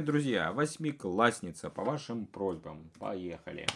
друзья! Восьмиклассница, по вашим просьбам. Поехали!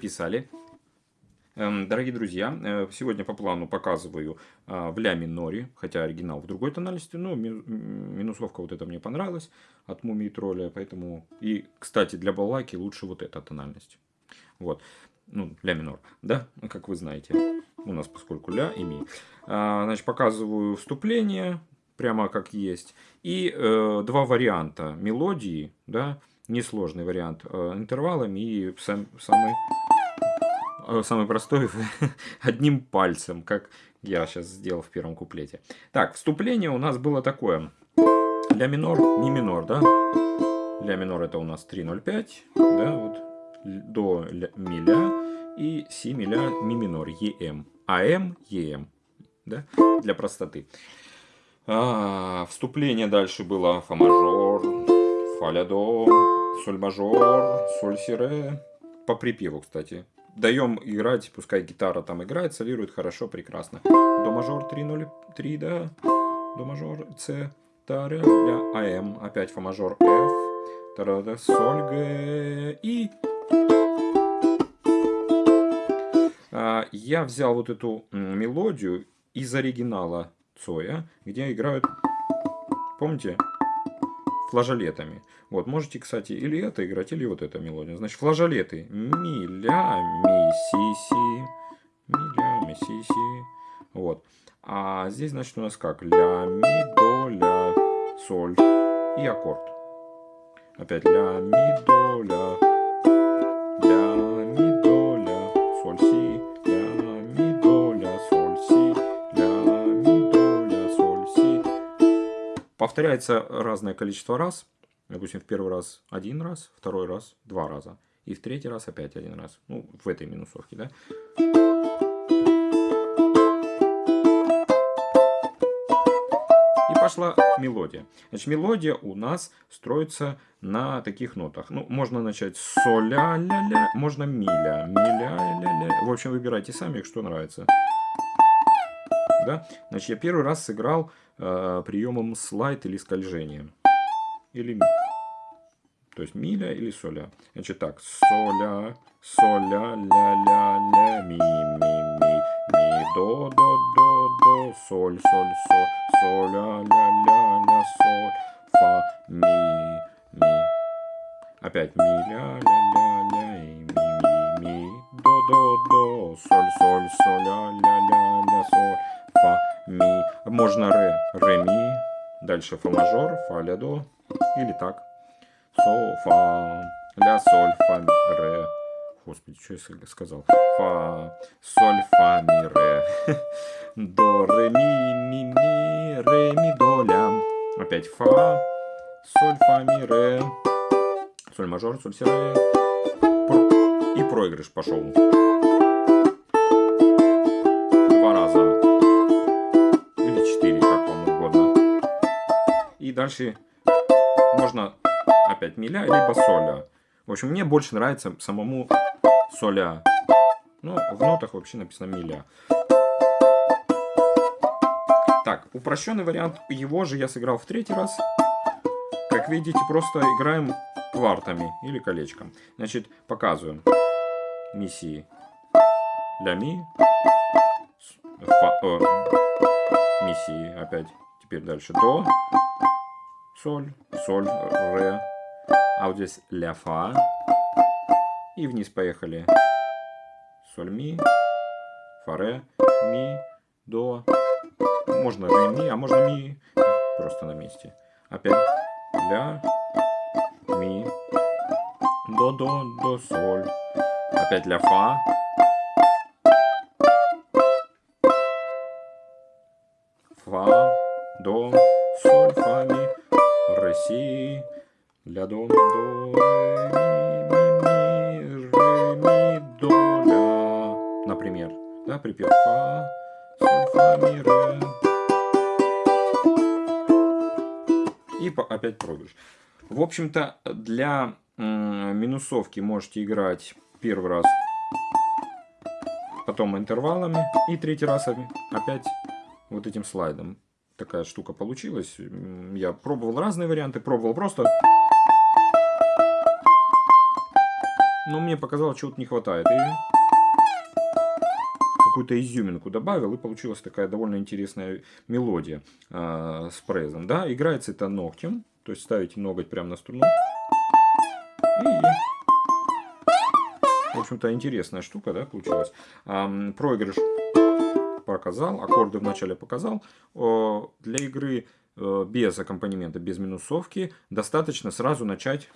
Записали. Эм, дорогие друзья, э, сегодня по плану показываю а, в ля миноре, хотя оригинал в другой тональности, но минусовка вот эта мне понравилась от Мумии Тролля, поэтому... И, кстати, для балалайки лучше вот эта тональность. Вот. Ну, ля минор, да, как вы знаете. У нас поскольку ля и ми. А, значит, показываю вступление, прямо как есть. И э, два варианта мелодии, да, несложный вариант э, интервалами и сам, самый, э, самый простой одним пальцем, как я сейчас сделал в первом куплете. Так, вступление у нас было такое. Ля минор, ми минор, да? Ля минор это у нас 3.05, да, вот. До ми ля и си ми ля ми минор, ем. АМ, ем, да, для простоты. А, вступление дальше было фа мажор, фа ля до, соль мажор, соль си ре. По припеву, кстати. Даем играть, пускай гитара там играет, солирует хорошо, прекрасно. До мажор 303, да. До мажор С, та, ре, ля, АМ. Опять фа мажор Ф, та, соль, Г и... А, я взял вот эту мелодию из оригинала Цоя, где играют, помните, флажолетами. Вот, можете, кстати, или это играть, или вот эта мелодия. Значит, флажолеты. Ми, ля, ми, си, си. Ми, ля, ми, си, си. Вот. А здесь, значит, у нас как? Ля, ми, до, ля, соль и аккорд. Опять ля, ми, до, ля, Повторяется разное количество раз. Допустим, в первый раз один раз, второй раз два раза. И в третий раз опять один раз. Ну, в этой минусовке, да. И пошла мелодия. Значит, мелодия у нас строится на таких нотах. Ну, можно начать с соля, ля, ля, можно миля, миля, ля, ля. В общем, выбирайте сами, что нравится. Да? Значит, я первый раз сыграл э, приемом слайд или скольжение. Или то есть миля или соля. Значит так, соля, соля, ля, ля, ля, ми, ми, ми, ми, до, до, до, до, соль, соль, соль, соля, ля, ля, ля, соль, фа, ми, ми. Опять ми, ля, ля, ля, ля, и ми, ми, ми, до, до, до, соль, соль, соль, ля, ля, ля, ля, соль, фа, ми. Можно ре, ре, ми. Дальше фа мажор, фа, ля, до. Или так. Со, фа, ля, соль, фа, ре. Господи, что я сказал? Фа, соль, фа, ми, ре. До, ре, ми, ми, ми, ре, ми, до, ля. Опять фа, соль, фа, ми, ре. Соль мажор, соль, си, ре. И проигрыш пошел. Дальше можно опять миля, либо соля. В общем, мне больше нравится самому соля. Ну, в нотах вообще написано миля. Так, упрощенный вариант его же я сыграл в третий раз. Как видите, просто играем квартами или колечком. Значит, показываем. Ми, си, ля, ми. Фа, о, ми, си, опять. Теперь дальше до, соль, соль, ре. А вот здесь ля, фа. И вниз поехали. Соль, ми, фа, ре, ми, до. Можно ре, ми, а можно ми. Просто на месте. Опять ля, ми, до, до, до, соль. Опять ля, фа. Ля, до, до, ре, ми, ми, ре, ми, до, ля. Например, да, припев фа, соль, фа, ми, ре. И опять проигрыш. В общем-то, для минусовки можете играть первый раз, потом интервалами, и третий раз опять вот этим слайдом. Такая штука получилась. Я пробовал разные варианты, пробовал просто. Но мне показалось, чего-то не хватает. И какую-то изюминку добавил, и получилась такая довольно интересная мелодия э, с презом. Да? Играется это ногтем, то есть ставите ноготь прямо на струну. И, в общем-то, интересная штука, да, получилась. А, проигрыш показал, аккорды вначале показал. Для игры э, без аккомпанемента, без минусовки, достаточно сразу начать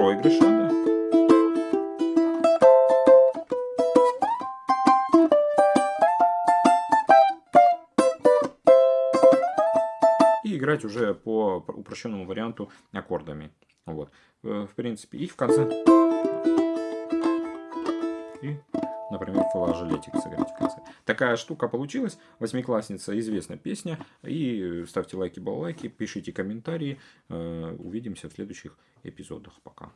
проигрыша. Да? И играть уже по упрощенному варианту аккордами. Вот. Э, в принципе, и в конце... Например, флажолетик сыграть в конце. Такая штука получилась. Восьмиклассница, известная песня. И ставьте лайки, баллайки, пишите комментарии. Э, увидимся в следующих эпизодах. Пока.